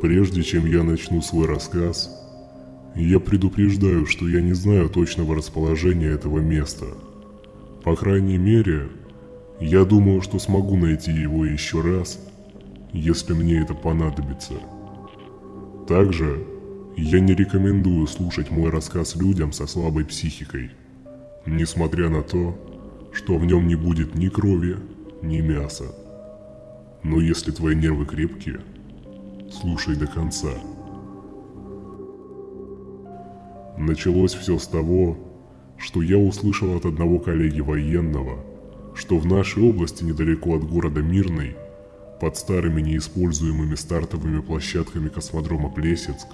Прежде чем я начну свой рассказ, я предупреждаю, что я не знаю точного расположения этого места. По крайней мере, я думаю, что смогу найти его еще раз, если мне это понадобится. Также я не рекомендую слушать мой рассказ людям со слабой психикой, несмотря на то, что в нем не будет ни крови, ни мяса. Но если твои нервы крепкие, слушай до конца. Началось все с того, что я услышал от одного коллеги военного, что в нашей области недалеко от города Мирный, под старыми неиспользуемыми стартовыми площадками космодрома Плесецк,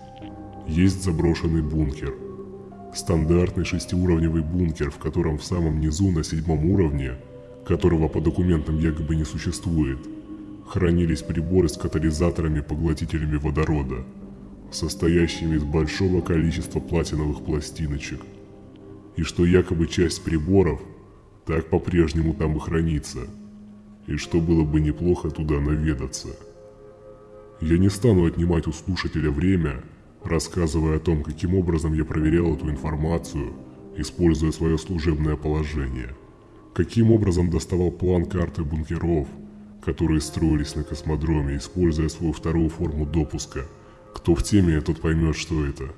есть заброшенный бункер. Стандартный шестиуровневый бункер, в котором в самом низу на седьмом уровне, которого по документам якобы не существует, хранились приборы с катализаторами-поглотителями водорода, состоящими из большого количества платиновых пластиночек, и что якобы часть приборов так по-прежнему там и хранится, и что было бы неплохо туда наведаться. Я не стану отнимать у слушателя время, рассказывая о том, каким образом я проверял эту информацию, используя свое служебное положение, каким образом доставал план карты бункеров – которые строились на космодроме, используя свою вторую форму допуска. Кто в теме, тот поймет, что это.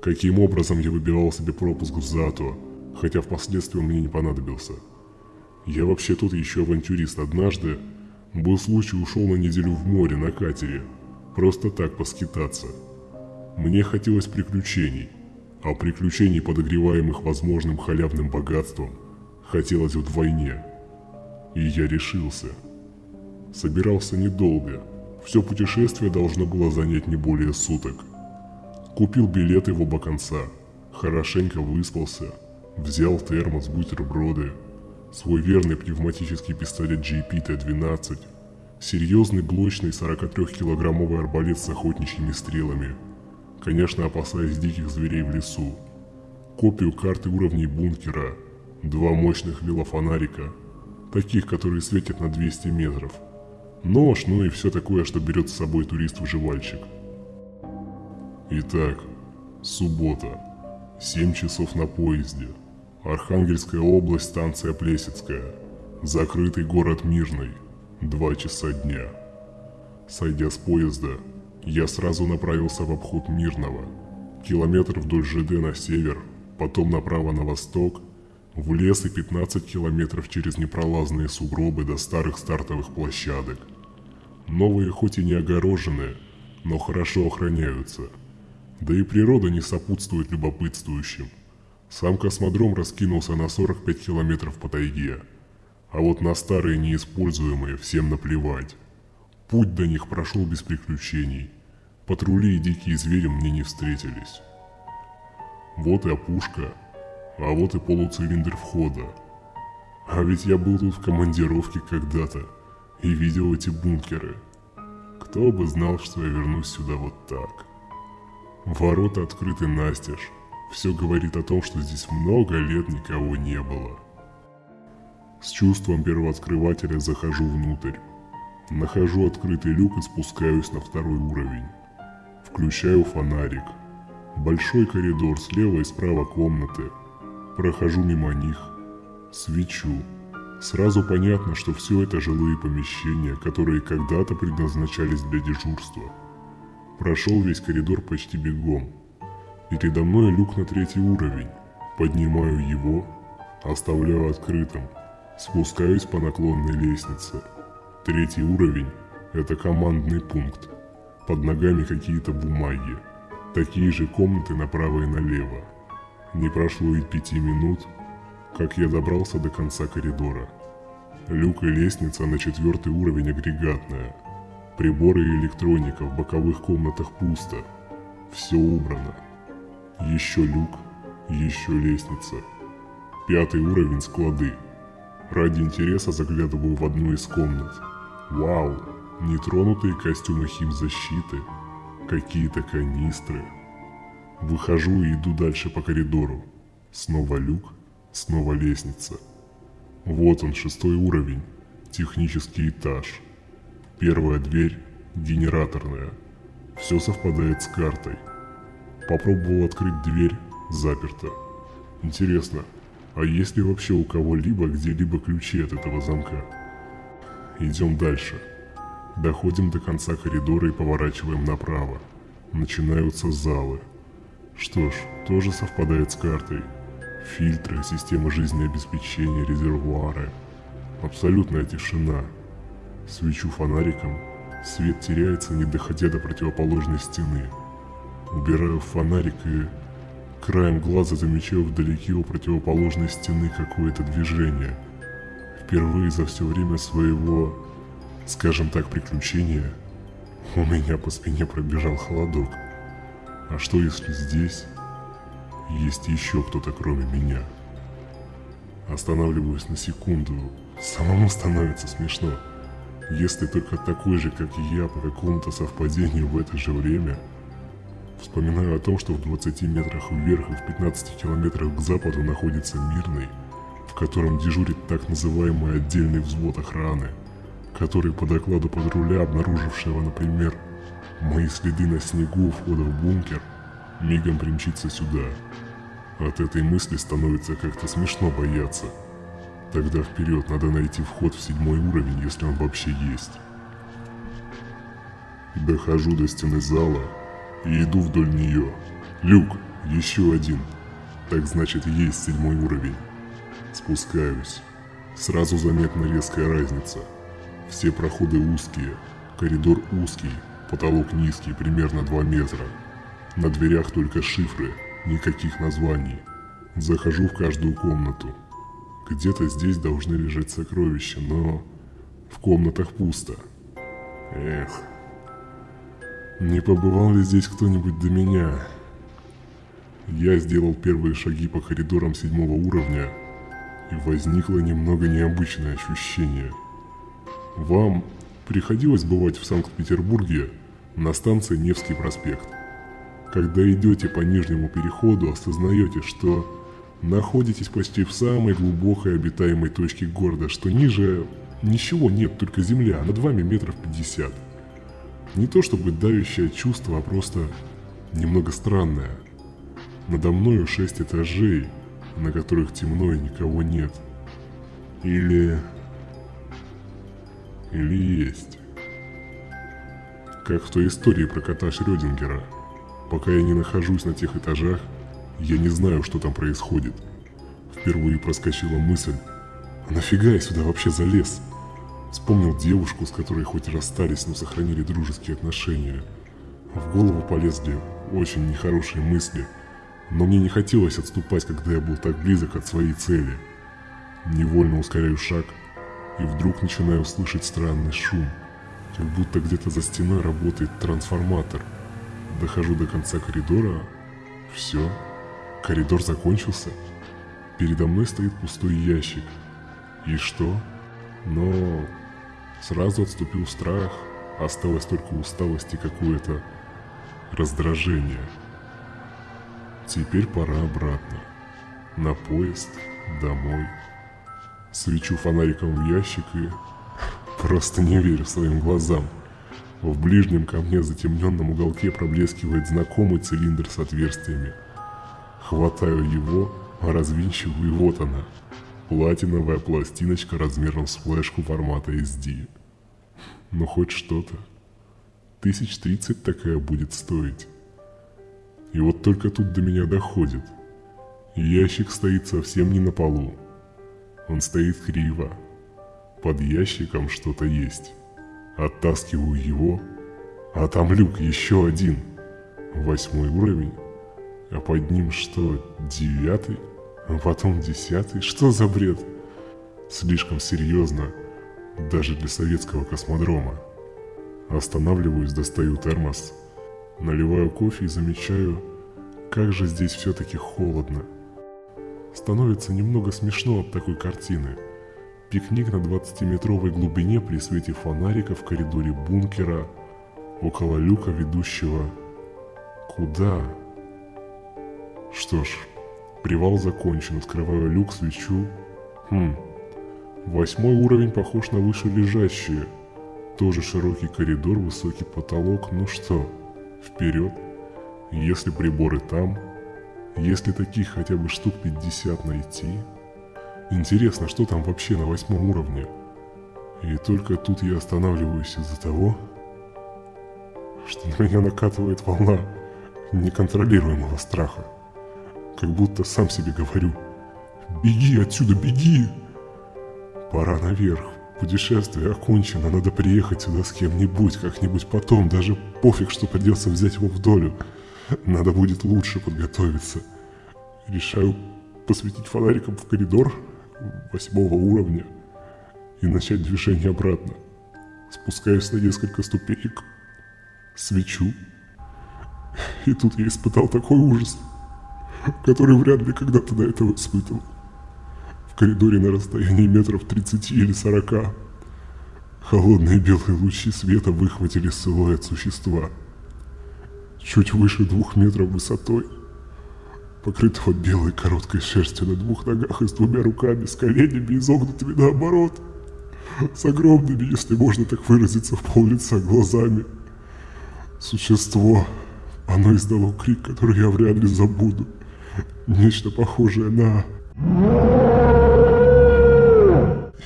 Каким образом я выбивал себе пропуск в ЗАТО, хотя впоследствии он мне не понадобился. Я вообще тут еще авантюрист. Однажды был случай ушел на неделю в море на катере, просто так поскитаться. Мне хотелось приключений, а приключений, подогреваемых возможным халявным богатством, хотелось вдвойне. И я решился – Собирался недолго. Все путешествие должно было занять не более суток. Купил билеты в оба конца. Хорошенько выспался. Взял термос, бутерброды. Свой верный пневматический пистолет GP-T-12. Серьезный блочный 43-килограммовый арбалет с охотничьими стрелами. Конечно, опасаясь диких зверей в лесу. Копию карты уровней бункера. Два мощных велофонарика. Таких, которые светят на 200 метров – нож, ну и все такое, что берет с собой турист-выживальщик. Итак, суббота, 7 часов на поезде, Архангельская область, станция Плесецкая, закрытый город Мирный, 2 часа дня. Сойдя с поезда, я сразу направился в обход Мирного, километр вдоль ЖД на север, потом направо на восток, в лес и 15 километров через непролазные сугробы до старых стартовых площадок – Новые хоть и не огороженные, но хорошо охраняются. Да и природа не сопутствует любопытствующим. Сам космодром раскинулся на 45 километров по тайге. А вот на старые неиспользуемые всем наплевать. Путь до них прошел без приключений. Патрули и дикие звери мне не встретились. Вот и опушка, а вот и полуцилиндр входа. А ведь я был тут в командировке когда-то и видел эти бункеры. Кто бы знал, что я вернусь сюда вот так. Ворота открыты настежь. Все говорит о том, что здесь много лет никого не было. С чувством первооткрывателя захожу внутрь. Нахожу открытый люк и спускаюсь на второй уровень. Включаю фонарик. Большой коридор слева и справа комнаты. Прохожу мимо них. Свечу. Сразу понятно, что все это жилые помещения, которые когда-то предназначались для дежурства. Прошел весь коридор почти бегом. Передо мной люк на третий уровень. Поднимаю его, оставляю открытым. Спускаюсь по наклонной лестнице. Третий уровень – это командный пункт. Под ногами какие-то бумаги. Такие же комнаты направо и налево. Не прошло и пяти минут, как я добрался до конца коридора. Люк и лестница на четвертый уровень агрегатная. Приборы и электроника в боковых комнатах пусто. Все убрано. Еще люк, еще лестница. Пятый уровень склады. Ради интереса заглядываю в одну из комнат. Вау, нетронутые костюмы химзащиты, какие-то канистры. Выхожу и иду дальше по коридору. Снова люк, Снова лестница. Вот он, шестой уровень. Технический этаж. Первая дверь – генераторная. Все совпадает с картой. Попробовал открыть дверь, заперто. Интересно, а есть ли вообще у кого-либо где-либо ключи от этого замка? Идем дальше. Доходим до конца коридора и поворачиваем направо. Начинаются залы. Что ж, тоже совпадает с картой. Фильтры, система жизнеобеспечения, резервуары. Абсолютная тишина. Свечу фонариком, свет теряется, не доходя до противоположной стены. Убираю фонарик и краем глаза замечаю вдалеке у противоположной стены какое-то движение. Впервые за все время своего, скажем так, приключения, у меня по спине пробежал холодок. А что если здесь есть еще кто-то кроме меня? Останавливаюсь на секунду, самому становится смешно. Если только такой же, как и я, по какому-то совпадению в это же время – Вспоминаю о том, что в 20 метрах вверх и в 15 километрах к западу находится Мирный, в котором дежурит так называемый отдельный взвод охраны, который по докладу патруля, обнаружившего, например, мои следы на снегу входа в бункер, мигом примчится сюда. От этой мысли становится как-то смешно бояться. Тогда вперед надо найти вход в седьмой уровень, если он вообще есть. Дохожу до стены зала и иду вдоль нее. Люк, еще один. Так значит есть седьмой уровень. Спускаюсь. Сразу заметна резкая разница. Все проходы узкие, коридор узкий, потолок низкий, примерно 2 метра. На дверях только шифры, никаких названий. Захожу в каждую комнату. Где-то здесь должны лежать сокровища, но в комнатах пусто. Эх, не побывал ли здесь кто-нибудь до меня? Я сделал первые шаги по коридорам седьмого уровня, и возникло немного необычное ощущение. Вам приходилось бывать в Санкт-Петербурге на станции Невский проспект. Когда идете по нижнему переходу, осознаете, что находитесь почти в самой глубокой обитаемой точке города, что ниже ничего нет, только земля, над вами метров пятьдесят. Не то чтобы давящее чувство, а просто немного странное. Надо мною шесть этажей, на которых темно и никого нет. Или... Или есть. Как в той истории про кота Шрёдингера. Пока я не нахожусь на тех этажах, я не знаю, что там происходит. Впервые проскочила мысль, а нафига я сюда вообще залез? Вспомнил девушку, с которой хоть и расстались, но сохранили дружеские отношения. В голову полезли очень нехорошие мысли, но мне не хотелось отступать, когда я был так близок от своей цели. Невольно ускоряю шаг, и вдруг начинаю слышать странный шум, как будто где-то за стеной работает трансформатор. Дохожу до конца коридора, все, коридор закончился. Передо мной стоит пустой ящик. И что? Но Сразу отступил страх, осталось только усталость и какое-то раздражение. Теперь пора обратно. На поезд, домой. Свечу фонариком в ящик и просто не верю своим глазам. В ближнем ко мне затемненном уголке проблескивает знакомый цилиндр с отверстиями. Хватаю его, развинчиваю и вот она – Платиновая пластиночка размером с флешку формата SD. Ну хоть что-то. Тысяч тридцать такая будет стоить. И вот только тут до меня доходит. Ящик стоит совсем не на полу. Он стоит криво. Под ящиком что-то есть. Оттаскиваю его, а там люк еще один. Восьмой уровень. А под ним что, девятый? а потом десятый. Что за бред? Слишком серьезно, даже для советского космодрома. Останавливаюсь, достаю термос, наливаю кофе и замечаю, как же здесь все-таки холодно. Становится немного смешно от такой картины. Пикник на 20-метровой глубине при свете фонарика в коридоре бункера, около люка, ведущего... Куда? Что ж, Привал закончен, открываю люк, свечу. Хм, восьмой уровень похож на выше лежащие. Тоже широкий коридор, высокий потолок, ну что, Вперед. Если приборы там, если таких хотя бы штук 50 найти. Интересно, что там вообще на восьмом уровне? И только тут я останавливаюсь из-за того, что на меня накатывает волна неконтролируемого страха. Как будто сам себе говорю «Беги отсюда, беги!» Пора наверх. Путешествие окончено, надо приехать сюда с кем-нибудь, как-нибудь потом, даже пофиг, что придется взять его в долю. Надо будет лучше подготовиться. Решаю посветить фонариком в коридор восьмого уровня и начать движение обратно. Спускаюсь на несколько ступенек, свечу. И тут я испытал такой ужас, который вряд ли когда-то до этого испытывал. В коридоре на расстоянии метров 30 или 40 холодные белые лучи света выхватили силуэт существа. Чуть выше двух метров высотой, покрытого белой короткой шерстью на двух ногах и с двумя руками, с коленями изогнутыми наоборот, с огромными, если можно так выразиться, в пол лица глазами – Существо. Оно издало крик, который я вряд ли забуду. Нечто похожее на...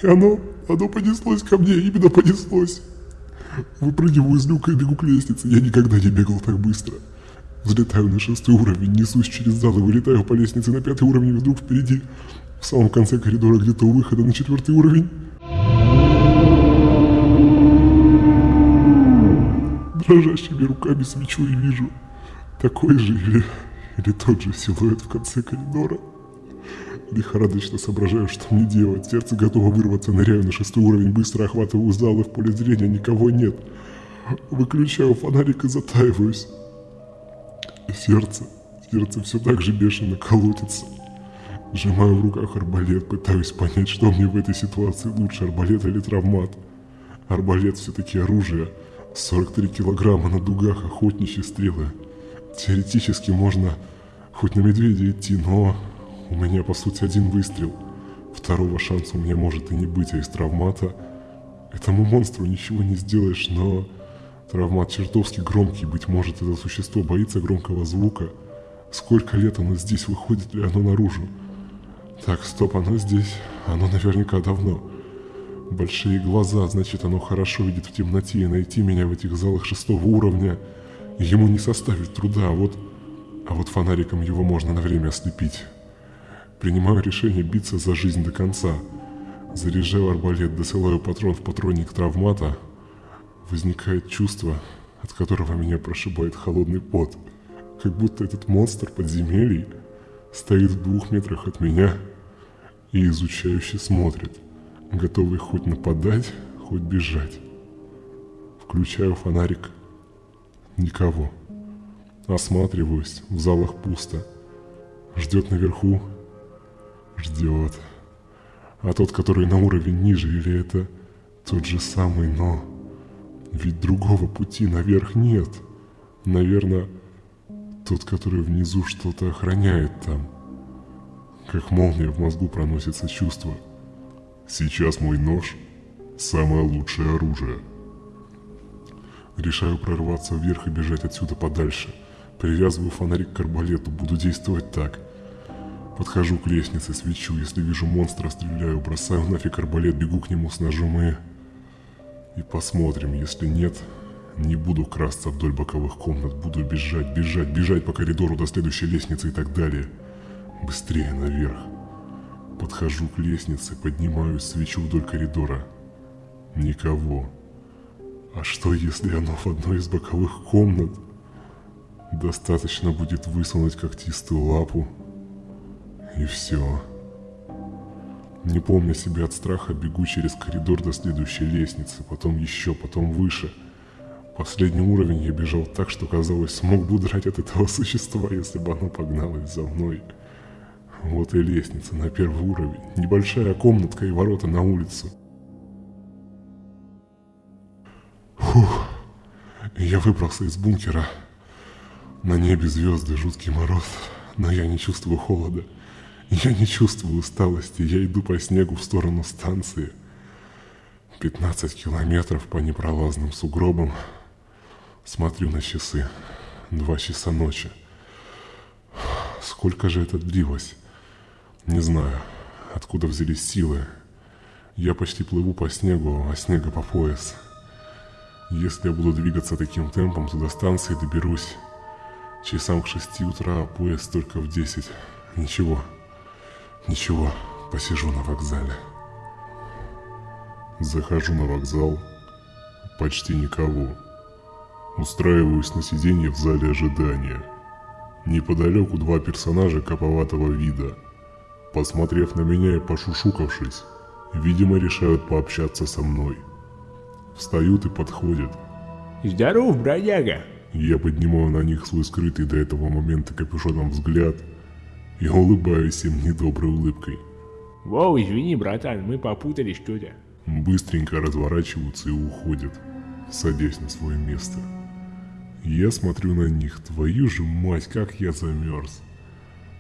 И оно, оно понеслось ко мне, именно понеслось. Выпрыгиваю из люка и бегу к лестнице. Я никогда не бегал так быстро. Взлетаю на шестой уровень, несусь через зал и вылетаю по лестнице на пятый уровень, и вдруг впереди, в самом конце коридора, где-то у выхода на четвертый уровень, дрожащими руками свечу и вижу такой же или, или тот же силуэт в конце коридора. Лихорадочно соображаю, что мне делать. Сердце готово вырваться, ныряю на шестой уровень, быстро охватываю зал и в поле зрения никого нет. Выключаю фонарик и затаиваюсь. Сердце, сердце все так же бешено колотится. Сжимаю в руках арбалет, пытаюсь понять, что мне в этой ситуации лучше, арбалет или травмат. Арбалет все-таки оружие, 43 килограмма на дугах охотничьи стрелы. Теоретически можно хоть на медведя идти, но у меня по сути один выстрел. Второго шанса у меня может и не быть, а из травмата этому монстру ничего не сделаешь, но травмат чертовски громкий, быть может это существо боится громкого звука. Сколько лет оно здесь, выходит ли оно наружу? Так, стоп, оно здесь, оно наверняка давно. Большие глаза, значит оно хорошо видит в темноте, и найти меня в этих залах шестого уровня ему не составит труда, а вот, а вот фонариком его можно на время ослепить. Принимаю решение биться за жизнь до конца. Заряжаю арбалет, досылаю патрон в патронник травмата. Возникает чувство, от которого меня прошибает холодный пот. Как будто этот монстр подземелий стоит в двух метрах от меня и изучающе смотрит готовый хоть нападать, хоть бежать. Включаю фонарик. Никого. Осматриваюсь, в залах пусто. Ждет наверху. Ждет. А тот, который на уровень ниже, или это тот же самый, но... Ведь другого пути наверх нет. Наверное, тот, который внизу что-то охраняет там. Как молния в мозгу проносится чувство – Сейчас мой нож – самое лучшее оружие. Решаю прорваться вверх и бежать отсюда подальше. Привязываю фонарик к арбалету, буду действовать так. Подхожу к лестнице, свечу, если вижу монстра, стреляю, бросаю нафиг арбалет, бегу к нему с ножом и... И посмотрим, если нет, не буду красться вдоль боковых комнат, буду бежать, бежать, бежать по коридору до следующей лестницы и так далее. Быстрее наверх. Подхожу к лестнице, поднимаю свечу вдоль коридора. Никого. А что, если оно в одной из боковых комнат? Достаточно будет высунуть когтистую лапу. И все. Не помня себя от страха, бегу через коридор до следующей лестницы, потом еще, потом выше. Последний уровень я бежал так, что казалось, смог бы удрать от этого существа, если бы оно погналось за мной. Вот и лестница на первый уровень, небольшая комнатка и ворота на улицу. Фух, я выбрался из бункера. На небе звезды, жуткий мороз, но я не чувствую холода. Я не чувствую усталости, я иду по снегу в сторону станции. 15 километров по непролазным сугробам. Смотрю на часы. Два часа ночи. Сколько же это длилось? Не знаю, откуда взялись силы. Я почти плыву по снегу, а снега по пояс. Если я буду двигаться таким темпом, то до станции доберусь. Часам к шести утра, а поезд только в десять. Ничего, ничего, посижу на вокзале. Захожу на вокзал, почти никого. Устраиваюсь на сиденье в зале ожидания. Неподалеку два персонажа коповатого вида. Посмотрев на меня и пошушукавшись, видимо решают пообщаться со мной. Встают и подходят. Здоров, бродяга. Я поднимаю на них свой скрытый до этого момента капюшоном взгляд и улыбаюсь им недоброй улыбкой. Воу, извини, братан, мы попутали что-то. Быстренько разворачиваются и уходят, садясь на свое место. Я смотрю на них, твою же мать, как я замерз.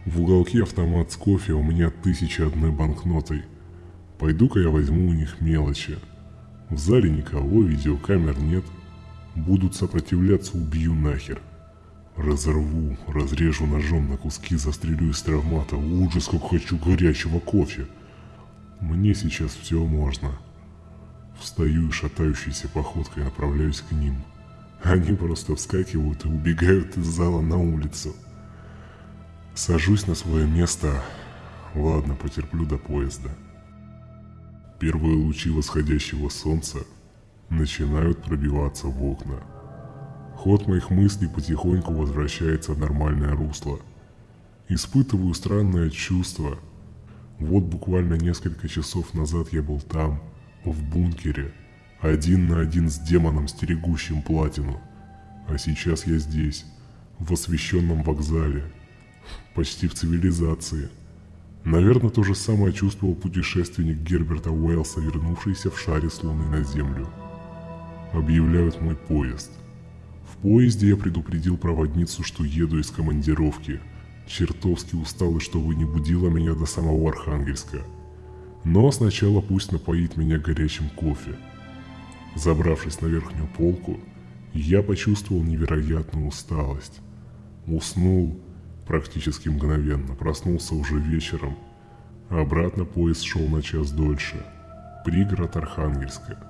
В уголке автомат с кофе, у меня тысяча одной банкнотой. Пойду-ка я возьму у них мелочи. В зале никого, видеокамер нет. Будут сопротивляться, убью нахер. Разорву, разрежу ножом на куски, застрелю из травмата. Ужас, как хочу горячего кофе. Мне сейчас все можно. Встаю и шатающейся походкой направляюсь к ним. Они просто вскакивают и убегают из зала на улицу. Сажусь на свое место. Ладно, потерплю до поезда. Первые лучи восходящего солнца начинают пробиваться в окна. Ход моих мыслей потихоньку возвращается в нормальное русло. Испытываю странное чувство. Вот буквально несколько часов назад я был там, в бункере, один на один с демоном, стерегущим платину. А сейчас я здесь, в освещенном вокзале, почти в цивилизации. Наверное, то же самое чувствовал путешественник Герберта Уэллса, вернувшийся в шаре с Луны на Землю. Объявляют мой поезд. Поезде я предупредил проводницу, что еду из командировки. Чертовски устал и что вы не будила меня до самого Архангельска. Но сначала пусть напоит меня горячим кофе. Забравшись на верхнюю полку, я почувствовал невероятную усталость. Уснул практически мгновенно, проснулся уже вечером, обратно поезд шел на час дольше. Пригород Архангельска.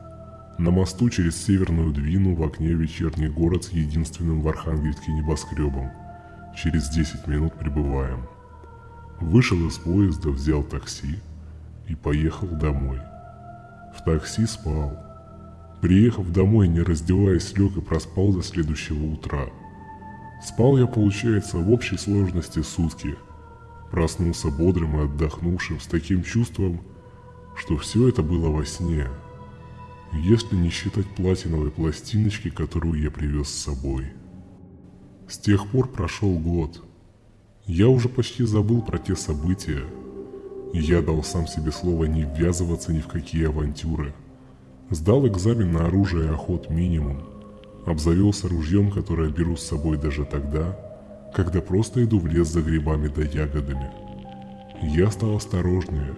На мосту через Северную Двину в окне вечерний город с единственным в Архангельске небоскребом. Через 10 минут прибываем. Вышел из поезда, взял такси – и поехал домой. В такси спал. Приехав домой, не раздеваясь, лег и проспал до следующего утра. Спал я, получается, в общей сложности сутки. Проснулся бодрым и отдохнувшим, с таким чувством, что все это было во сне. Если не считать платиновой пластиночки, которую я привез с собой. С тех пор прошел год. Я уже почти забыл про те события, я дал сам себе слово не ввязываться ни в какие авантюры. Сдал экзамен на оружие и охот минимум. Обзавелся ружьем, которое беру с собой даже тогда, когда просто иду в лес за грибами да ягодами. Я стал осторожнее.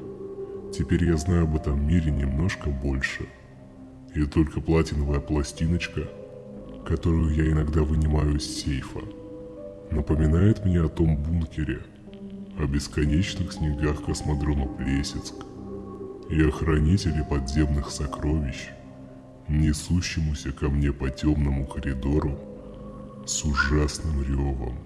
Теперь я знаю об этом мире немножко больше. И только платиновая пластиночка, которую я иногда вынимаю из сейфа, напоминает мне о том бункере – о бесконечных снегах космодрома Плесецк и о хранителе подземных сокровищ, несущемуся ко мне по темному коридору с ужасным ревом.